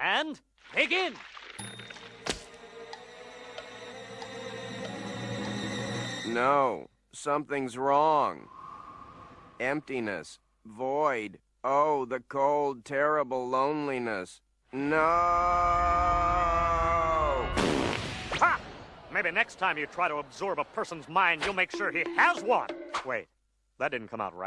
And begin. No, something's wrong. Emptiness, void. Oh, the cold, terrible loneliness. No! Ha! Maybe next time you try to absorb a person's mind, you'll make sure he has one. Wait, that didn't come out right.